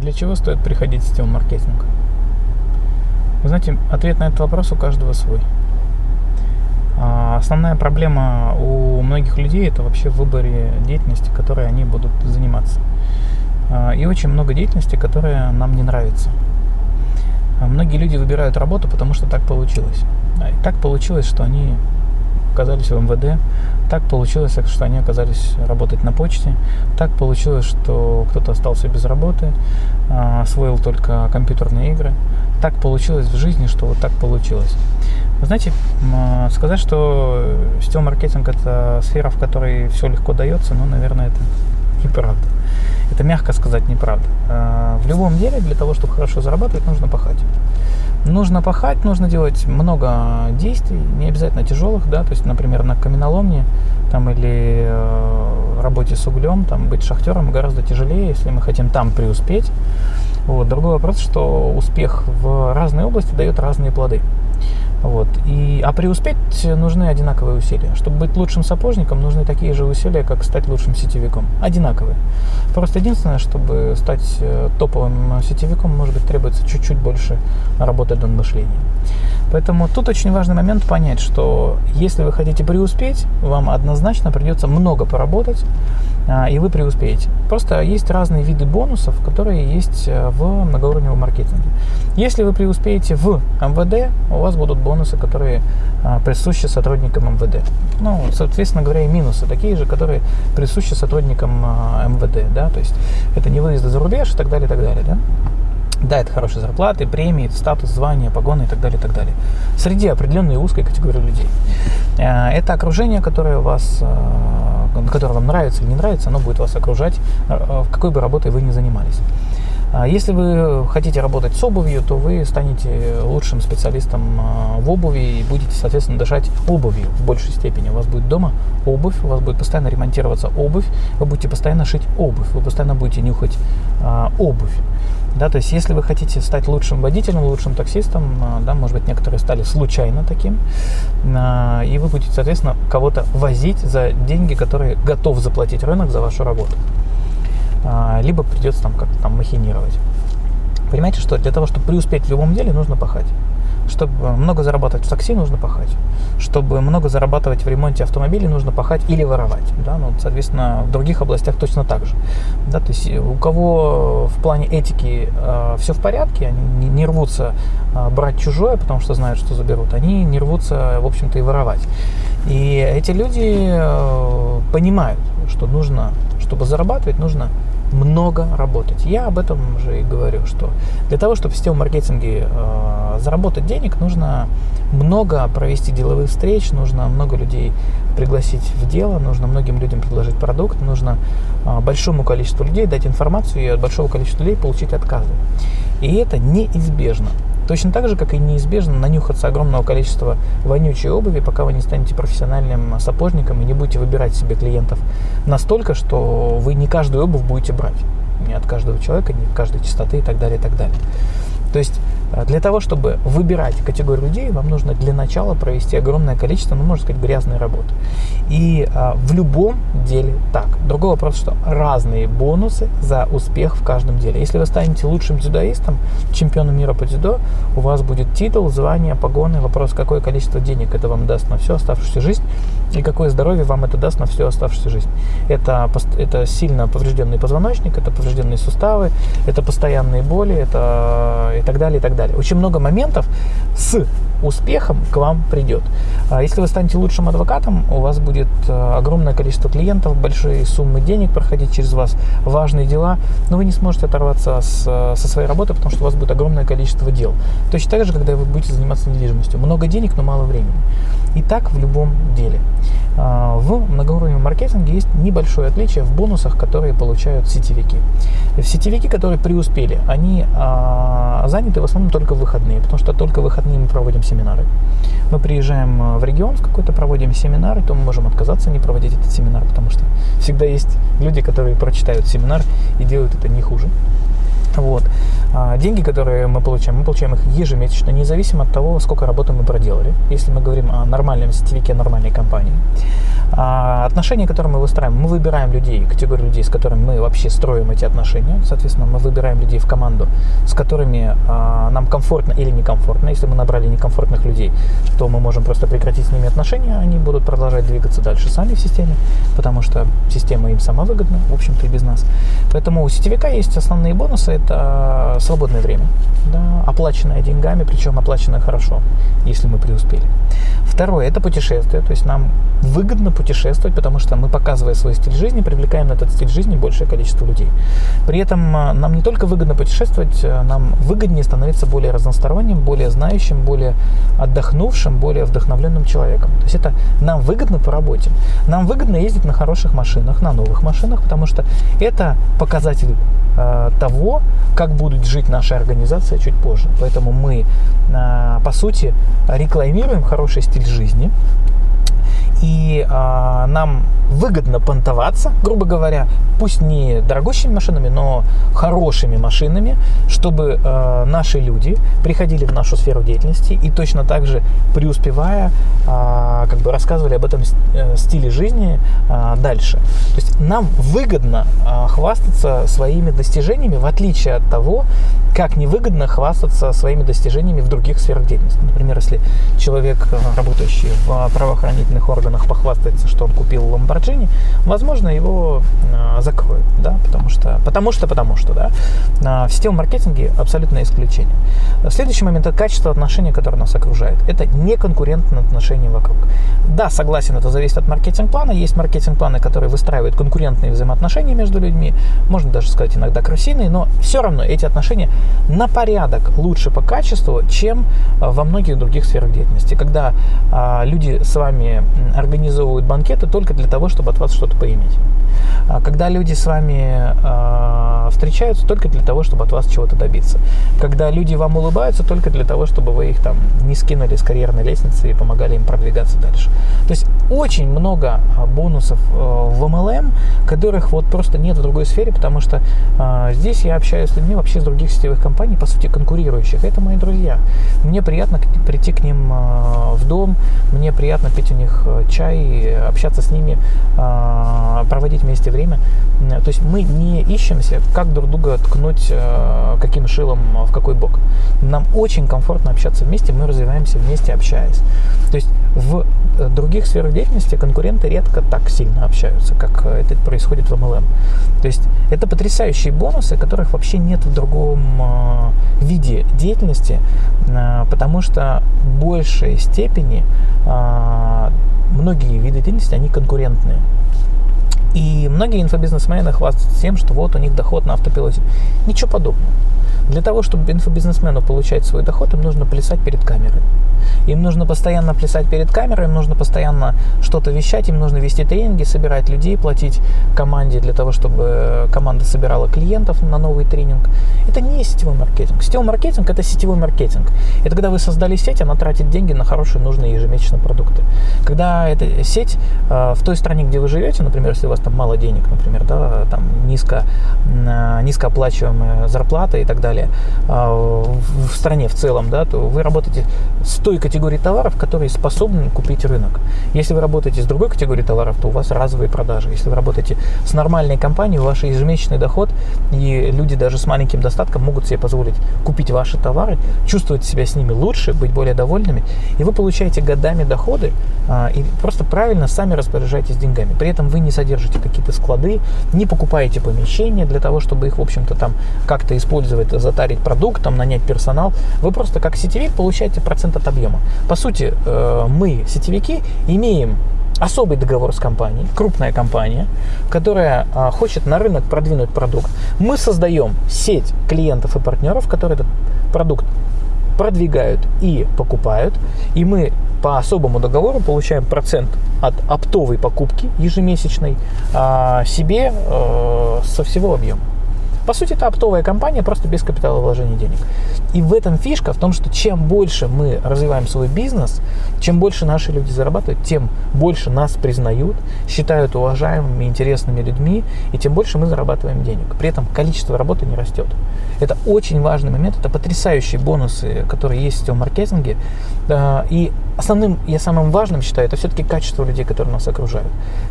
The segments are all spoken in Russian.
Для чего стоит приходить в сетевой маркетинг? Вы знаете, ответ на этот вопрос у каждого свой. А, основная проблема у многих людей это вообще в выборе деятельности, которой они будут заниматься. А, и очень много деятельности, которая нам не нравится. А многие люди выбирают работу, потому что так получилось. И так получилось, что они оказались в МВД, так получилось, что они оказались работать на почте, так получилось, что кто-то остался без работы, освоил только компьютерные игры, так получилось в жизни, что вот так получилось. Вы знаете, сказать, что сетевой маркетинг – это сфера, в которой все легко дается, ну, наверное, это неправда. Это мягко сказать неправда. А, в любом деле для того, чтобы хорошо зарабатывать, нужно пахать. Нужно пахать, нужно делать много действий, не обязательно тяжелых, да, то есть, например, на каменоломне там, или э, работе с углем, там, быть шахтером гораздо тяжелее, если мы хотим там преуспеть. Вот. Другой вопрос, что успех в разной области дает разные плоды. Вот. И, а преуспеть нужны одинаковые усилия. Чтобы быть лучшим сапожником, нужны такие же усилия, как стать лучшим сетевиком. Одинаковые. Просто единственное, чтобы стать э, топовым сетевиком, может быть, требуется чуть-чуть больше работы над мышлением. Поэтому тут очень важный момент понять, что если вы хотите преуспеть, вам однозначно придется много поработать, а, и вы преуспеете. Просто есть разные виды бонусов, которые есть э, в многоуровневом маркетинге. Если вы преуспеете в МВД, у вас будут бонусы, которые а, присущи сотрудникам МВД. Ну, соответственно говоря, и минусы такие же, которые присущи сотрудникам а, МВД. Да? То есть это не выезды за рубеж и так далее, и так далее. Да? Да, это хорошие зарплаты, премии, статус, звания, погоны и так далее, и так далее. Среди определенной узкой категории людей. Э, это окружение, которое, вас, которое вам нравится или не нравится, оно будет вас окружать, в какой бы работой вы ни занимались. А если вы хотите работать с обувью, то вы станете лучшим специалистом в обуви и будете, соответственно, дышать обувью в большей степени. У вас будет дома обувь, у вас будет постоянно ремонтироваться обувь, вы будете постоянно шить обувь, вы постоянно будете нюхать обувь. Да, то есть, если вы хотите стать лучшим водителем, лучшим таксистом, а, да, может быть, некоторые стали случайно таким, а, и вы будете, соответственно, кого-то возить за деньги, которые готов заплатить рынок за вашу работу. А, либо придется там как-то там махинировать. Понимаете, что для того, чтобы преуспеть в любом деле, нужно пахать. Чтобы много зарабатывать в такси, нужно пахать. Чтобы много зарабатывать в ремонте автомобиля, нужно пахать или воровать. Да? Ну, соответственно, в других областях точно так же. Да? То есть у кого в плане этики э, все в порядке, они не, не рвутся э, брать чужое, потому что знают, что заберут, они не рвутся, в общем-то, и воровать. И эти люди э, понимают, что нужно, чтобы зарабатывать, нужно много работать. Я об этом уже и говорю, что для того, чтобы в сетевом маркетинге э, заработать денег, нужно много провести деловых встреч, нужно много людей пригласить в дело, нужно многим людям предложить продукт, нужно э, большому количеству людей дать информацию и от большого количества людей получить отказы. И это неизбежно. Точно так же, как и неизбежно нанюхаться огромного количества вонючей обуви, пока вы не станете профессиональным сапожником и не будете выбирать себе клиентов настолько, что вы не каждую обувь будете брать. Не от каждого человека, не от каждой частоты и так далее, и так далее. То есть для того, чтобы выбирать категорию людей, вам нужно для начала провести огромное количество, ну, можно сказать, грязной работы. И а, в любом деле так. Другой вопрос, что разные бонусы за успех в каждом деле. Если вы станете лучшим дзюдоистом, чемпионом мира по дзюдо, у вас будет титул, звание, погоны. Вопрос, какое количество денег это вам даст на всю оставшуюся жизнь и какое здоровье вам это даст на всю оставшуюся жизнь. Это, это сильно поврежденный позвоночник, это поврежденные суставы, это постоянные боли, это и так далее, и так далее далее. Очень много моментов с успехом к вам придет. А если вы станете лучшим адвокатом, у вас будет э, огромное количество клиентов, большие суммы денег проходить через вас, важные дела, но вы не сможете оторваться с, со своей работы, потому что у вас будет огромное количество дел. Точно так же, когда вы будете заниматься недвижимостью. Много денег, но мало времени. И так в любом деле. А, в многоуровневом маркетинге есть небольшое отличие в бонусах, которые получают сетевики. Сетевики, которые преуспели, они а, заняты в основном только в выходные, потому что только в выходные мы проводим семинары. Мы приезжаем а, в регион в какой-то, проводим семинары, то мы можем отказаться не проводить этот семинар, потому что всегда есть люди, которые прочитают семинар и делают это не хуже. Вот. деньги, которые мы получаем, мы получаем их ежемесячно, независимо от того, сколько работы мы проделали. Если мы говорим о нормальном сетевике нормальной компании. А отношения, которые мы выстраиваем, мы выбираем людей, категорию людей, с которыми мы вообще строим эти отношения. Соответственно, мы выбираем людей в команду, с которыми а, нам комфортно или некомфортно. Если мы набрали некомфортных людей, то мы можем просто прекратить с ними отношения, они будут продолжать двигаться дальше сами в системе, потому что система им сама выгодна, в общем-то, и без нас. Поэтому у сетевика есть основные бонусы. Это свободное время, да, оплаченное деньгами, причем оплаченное хорошо, если мы преуспели. Второе – это путешествие. То есть нам выгодно путешествовать, потому что мы, показывая свой стиль жизни, привлекаем на этот стиль жизни большее количество людей. При этом а, нам не только выгодно путешествовать, а, нам выгоднее становиться более разносторонним, более знающим, более отдохнувшим, более вдохновленным человеком. То есть это нам выгодно по работе. Нам выгодно ездить на хороших машинах, на новых машинах, потому что это показатель э, того, как будет жить наша организация чуть позже. Поэтому мы, э, по сути, рекламируем хороший стиль жизни, и э, нам выгодно понтоваться, грубо говоря, пусть не дорогущими машинами, но хорошими машинами, чтобы э, наши люди приходили в нашу сферу деятельности и точно так же преуспевая, э, как бы рассказывали об этом э, стиле жизни э, дальше. То есть нам выгодно э, хвастаться своими достижениями, в отличие от того, как невыгодно хвастаться своими достижениями в других сферах деятельности. Например, если человек, работающий в правоохранительных органах, похвастается, что он купил Lamborghini, возможно, его э, закроют, да, потому что, потому что, потому что, да. В сетевом маркетинге абсолютное исключение. Следующий момент – это качество отношений, которое нас окружает. Это не конкурентные отношения вокруг. Да, согласен, это зависит от маркетинг-плана. Есть маркетинг-планы, которые выстраивают конкурентные взаимоотношения между людьми, можно даже сказать иногда крысиные, но все равно эти отношения на порядок лучше по качеству, чем а, во многих других сферах деятельности. Когда а, люди с вами организовывают банкеты только для того, чтобы от вас что-то поиметь. А, когда люди с вами а, встречаются только для того, чтобы от вас чего-то добиться. Когда люди вам улыбаются только для того, чтобы вы их там не скинули с карьерной лестницы и помогали им продвигаться дальше. То есть очень много а, бонусов э, в MLM, которых вот просто нет в другой сфере, потому что э, здесь я общаюсь с людьми вообще с других сетевых компаний, по сути, конкурирующих. Это мои друзья. Мне приятно прийти к ним э, в дом, мне приятно пить у них чай, общаться с ними, э, проводить вместе время. То есть мы не ищемся, как друг друга ткнуть, э, каким шилом в какой бок. Нам очень комфортно общаться вместе, мы развиваемся вместе, общаясь. То есть в э, других сферах деятельности конкуренты редко так сильно общаются, как это происходит в MLM. То есть это потрясающие бонусы, которых вообще нет в другом э, виде деятельности, потому что в большей степени многие виды деятельности, они конкурентные. И многие инфобизнесмены хвастаются тем, что вот у них доход на автопилоте. Ничего подобного. Для того, чтобы инфобизнесмену получать свой доход, им нужно плясать перед камерой. Им нужно постоянно плясать перед камерой, им нужно постоянно что-то вещать, им нужно вести тренинги, собирать людей, платить команде для того, чтобы команда собирала клиентов на новый тренинг. Это не сетевой маркетинг. Сетевой маркетинг – это сетевой маркетинг. Это когда вы создали сеть, она тратит деньги на хорошие, нужные ежемесячные продукты. Когда эта сеть э, в той стране, где вы живете, например, если у вас там мало денег, например, да, там низко, э, низкооплачиваемая зарплата и так далее, э, в стране в целом, да, то вы работаете с той категории товаров, которые способны купить рынок. Если вы работаете с другой категорией товаров, то у вас разовые продажи. Если вы работаете с нормальной компанией, ваш ежемесячный доход, и люди даже с маленьким достатком могут себе позволить купить ваши товары, чувствовать себя с ними лучше, быть более довольными, и вы получаете годами доходы, а, и просто правильно сами распоряжаетесь деньгами. При этом вы не содержите какие-то склады, не покупаете помещения для того, чтобы их, в общем-то, там как-то использовать, затарить продукт, там, нанять персонал. Вы просто как сетевик получаете процент от объема. По сути, э, мы, сетевики, имеем особый договор с компанией, крупная компания, которая а, хочет на рынок продвинуть продукт. Мы создаем сеть клиентов и партнеров, которые этот продукт продвигают и покупают, и мы по особому договору получаем процент от оптовой покупки ежемесячной а, себе э, со всего объема. По сути, это оптовая компания, просто без капитала вложения денег. И в этом фишка, в том, что чем больше мы развиваем свой бизнес, чем больше наши люди зарабатывают, тем больше нас признают, считают уважаемыми, интересными людьми, и тем больше мы зарабатываем денег. При этом количество работы не растет. Это очень важный момент, это потрясающие бонусы, которые есть в маркетинге. И основным, я самым важным считаю, это все-таки качество людей, которые нас окружают.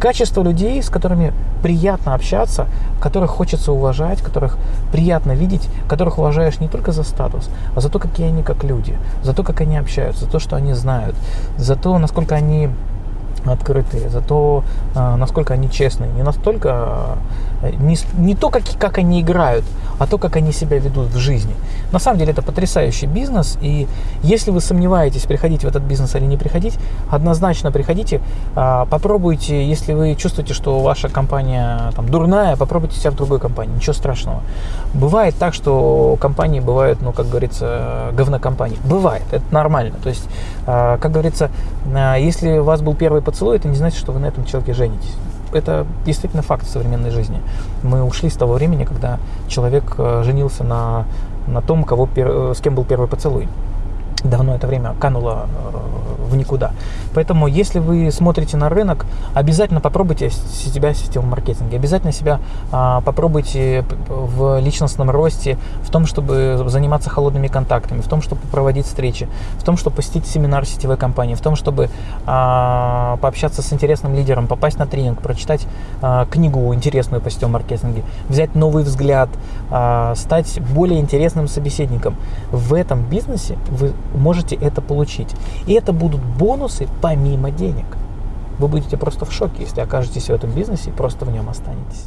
Качество людей, с которыми приятно общаться, которых хочется уважать, которых приятно видеть, которых уважаешь не только за статус, а за то, какие они как люди, за то, как они общаются, за то, что они знают, за то, насколько они открытые, за то, а, насколько они честные, не настолько, а, не, не то, как, как они играют, а то, как они себя ведут в жизни. На самом деле это потрясающий бизнес, и если вы сомневаетесь, приходить в этот бизнес или не приходить, однозначно приходите, а, попробуйте, если вы чувствуете, что ваша компания там, дурная, попробуйте себя в другой компании, ничего страшного. Бывает так, что компании бывают, ну, как говорится, говнокомпании. Бывает, это нормально. То есть, как говорится, если у вас был первый поцелуй, это не значит, что вы на этом человеке женитесь. Это действительно факт современной жизни. Мы ушли с того времени, когда человек э, женился на, на том, кого, э, с кем был первый поцелуй давно это время кануло э, в никуда. Поэтому, если вы смотрите на рынок, обязательно попробуйте себя в сетевом маркетинге, обязательно себя а, попробуйте в личностном росте, в том, чтобы заниматься холодными контактами, в том, чтобы проводить встречи, в том, чтобы посетить семинар сетевой компании, в том, чтобы а, пообщаться с интересным лидером, попасть на тренинг, прочитать а, книгу интересную по сетевому маркетинге, взять новый взгляд, стать более интересным собеседником. В этом бизнесе вы можете это получить. И это будут бонусы помимо денег. Вы будете просто в шоке, если окажетесь в этом бизнесе и просто в нем останетесь.